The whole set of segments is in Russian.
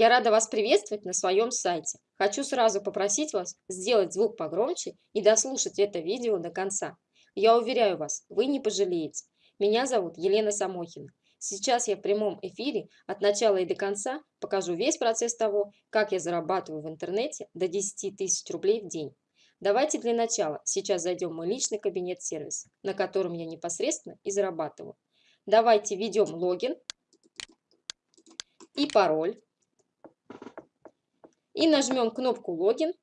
Я рада вас приветствовать на своем сайте. Хочу сразу попросить вас сделать звук погромче и дослушать это видео до конца. Я уверяю вас, вы не пожалеете. Меня зовут Елена Самохина. Сейчас я в прямом эфире от начала и до конца покажу весь процесс того, как я зарабатываю в интернете до 10 тысяч рублей в день. Давайте для начала сейчас зайдем в мой личный кабинет-сервис, на котором я непосредственно и зарабатываю. Давайте введем логин и пароль. И нажмем кнопку логин.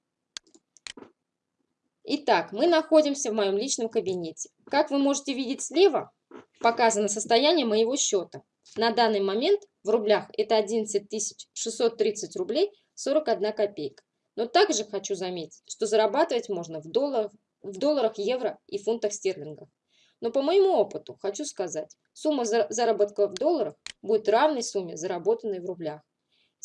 Итак, мы находимся в моем личном кабинете. Как вы можете видеть слева, показано состояние моего счета. На данный момент в рублях это 11 630 рублей 41 копейка. Но также хочу заметить, что зарабатывать можно в долларах, в долларах, евро и фунтах стерлингов. Но по моему опыту хочу сказать, сумма заработка в долларах будет равной сумме, заработанной в рублях.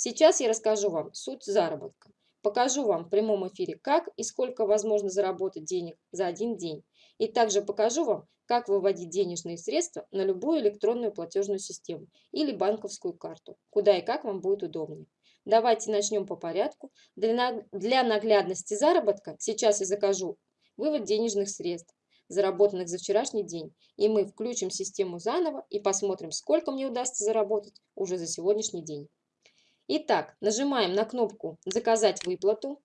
Сейчас я расскажу вам суть заработка. Покажу вам в прямом эфире, как и сколько возможно заработать денег за один день. И также покажу вам, как выводить денежные средства на любую электронную платежную систему или банковскую карту, куда и как вам будет удобнее. Давайте начнем по порядку. Для, наглядности заработка сейчас я закажу вывод денежных средств, заработанных за вчерашний день. И мы включим систему заново и посмотрим, сколько мне удастся заработать уже за сегодняшний день. Итак, нажимаем на кнопку «Заказать выплату».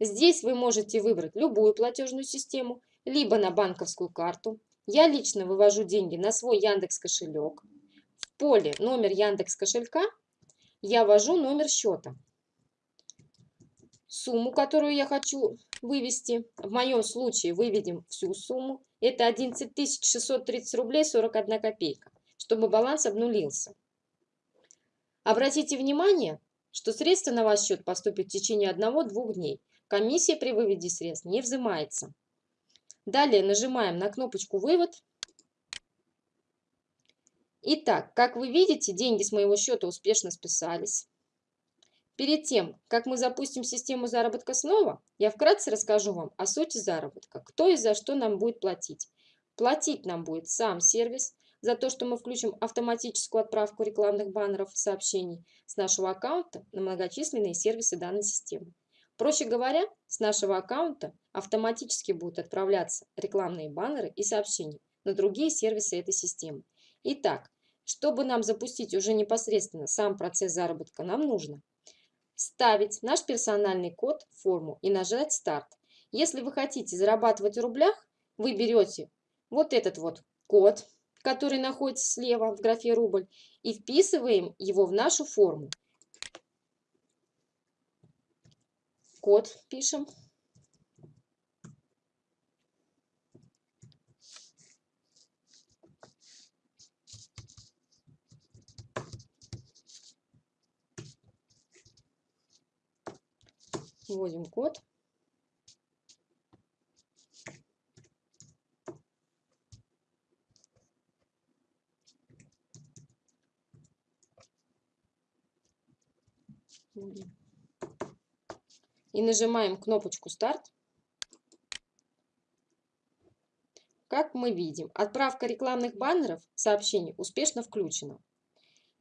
Здесь вы можете выбрать любую платежную систему, либо на банковскую карту. Я лично вывожу деньги на свой Яндекс кошелек поле номер Яндекс кошелька я ввожу номер счета. Сумму, которую я хочу вывести, в моем случае выведем всю сумму. Это 11 630 рублей 41 копейка, чтобы баланс обнулился. Обратите внимание, что средства на ваш счет поступят в течение 1-2 дней. Комиссия при выводе средств не взимается. Далее нажимаем на кнопочку «Вывод» Итак, как вы видите, деньги с моего счета успешно списались. Перед тем, как мы запустим систему заработка снова, я вкратце расскажу вам о сути заработка, кто и за что нам будет платить. Платить нам будет сам сервис за то, что мы включим автоматическую отправку рекламных баннеров и сообщений с нашего аккаунта на многочисленные сервисы данной системы. Проще говоря, с нашего аккаунта автоматически будут отправляться рекламные баннеры и сообщения на другие сервисы этой системы. Итак, чтобы нам запустить уже непосредственно сам процесс заработка, нам нужно вставить наш персональный код в форму и нажать «Старт». Если вы хотите зарабатывать в рублях, вы берете вот этот вот код, который находится слева в графе «Рубль», и вписываем его в нашу форму. Код пишем. Вводим код. И нажимаем кнопочку «Старт». Как мы видим, отправка рекламных баннеров сообщений успешно включена.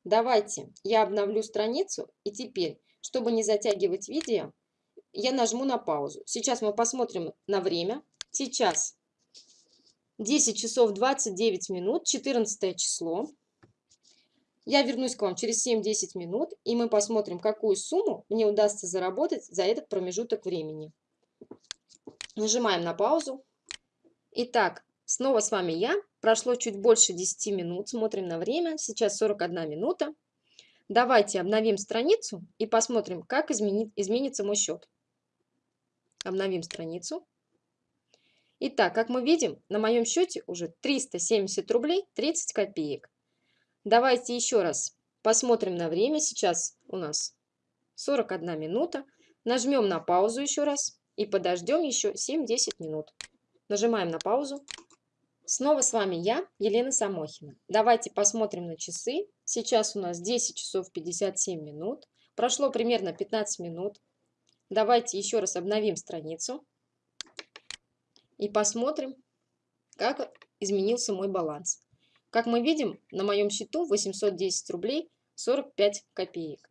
Давайте я обновлю страницу и теперь, чтобы не затягивать видео, я нажму на паузу. Сейчас мы посмотрим на время. Сейчас 10 часов 29 минут, 14 число. Я вернусь к вам через 7-10 минут, и мы посмотрим, какую сумму мне удастся заработать за этот промежуток времени. Нажимаем на паузу. Итак, снова с вами я. Прошло чуть больше 10 минут. Смотрим на время. Сейчас 41 минута. Давайте обновим страницу и посмотрим, как изменит, изменится мой счет. Обновим страницу. Итак, как мы видим, на моем счете уже 370 рублей 30 копеек. Давайте еще раз посмотрим на время. Сейчас у нас 41 минута. Нажмем на паузу еще раз и подождем еще 7-10 минут. Нажимаем на паузу. Снова с вами я, Елена Самохина. Давайте посмотрим на часы. Сейчас у нас 10 часов 57 минут. Прошло примерно 15 минут. Давайте еще раз обновим страницу и посмотрим, как изменился мой баланс. Как мы видим, на моем счету 810 рублей 45 копеек.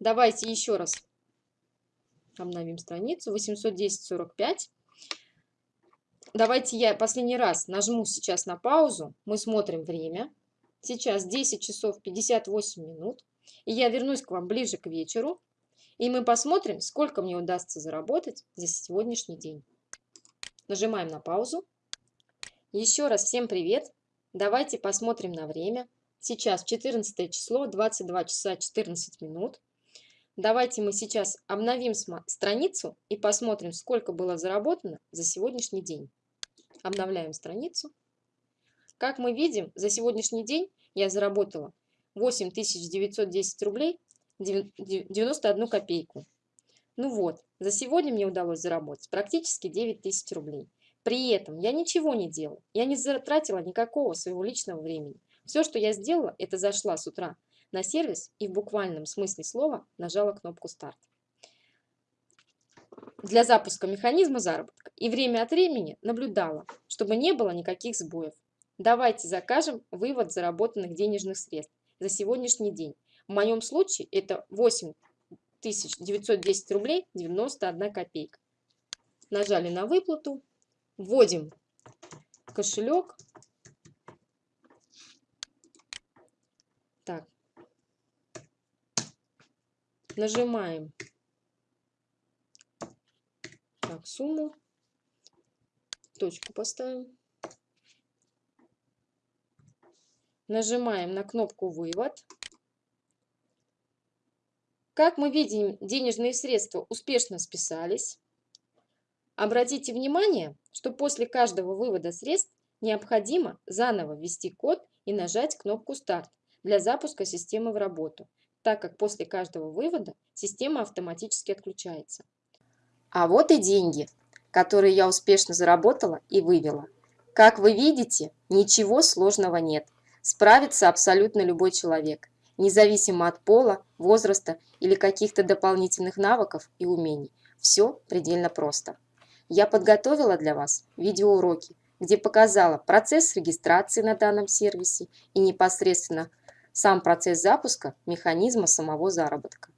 Давайте еще раз обновим страницу. 810.45. Давайте я последний раз нажму сейчас на паузу. Мы смотрим время. Сейчас 10 часов 58 минут. И я вернусь к вам ближе к вечеру. И мы посмотрим, сколько мне удастся заработать за сегодняшний день. Нажимаем на паузу. Еще раз всем привет. Давайте посмотрим на время. Сейчас 14 число, 22 часа 14 минут. Давайте мы сейчас обновим страницу и посмотрим, сколько было заработано за сегодняшний день. Обновляем страницу. Как мы видим, за сегодняшний день я заработала 8910 рублей 91 копейку. Ну вот, за сегодня мне удалось заработать практически 9000 рублей. При этом я ничего не делала, я не затратила никакого своего личного времени. Все, что я сделала, это зашла с утра на сервис и в буквальном смысле слова нажала кнопку «Старт» для запуска механизма заработка и время от времени наблюдала, чтобы не было никаких сбоев. Давайте закажем вывод заработанных денежных средств за сегодняшний день. В моем случае это 8910 рублей 91 копейка. Нажали на выплату, вводим кошелек. Так. Нажимаем так, сумму. Точку поставим. Нажимаем на кнопку «Вывод». Как мы видим, денежные средства успешно списались. Обратите внимание, что после каждого вывода средств необходимо заново ввести код и нажать кнопку «Старт» для запуска системы в работу, так как после каждого вывода система автоматически отключается. А вот и деньги, которые я успешно заработала и вывела. Как вы видите, ничего сложного нет. Справится абсолютно любой человек, независимо от пола, возраста или каких-то дополнительных навыков и умений. Все предельно просто. Я подготовила для вас видеоуроки, где показала процесс регистрации на данном сервисе и непосредственно сам процесс запуска механизма самого заработка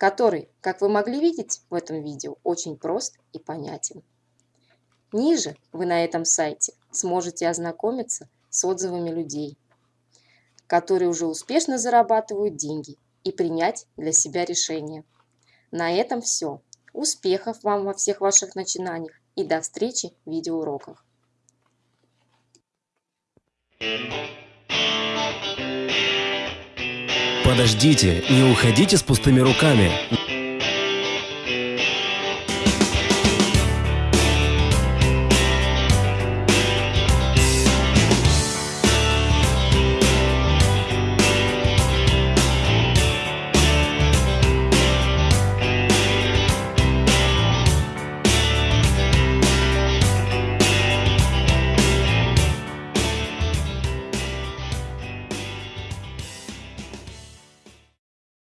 который, как вы могли видеть в этом видео, очень прост и понятен. Ниже вы на этом сайте сможете ознакомиться с отзывами людей, которые уже успешно зарабатывают деньги и принять для себя решение. На этом все. Успехов вам во всех ваших начинаниях и до встречи в видеоуроках. Подождите, не уходите с пустыми руками.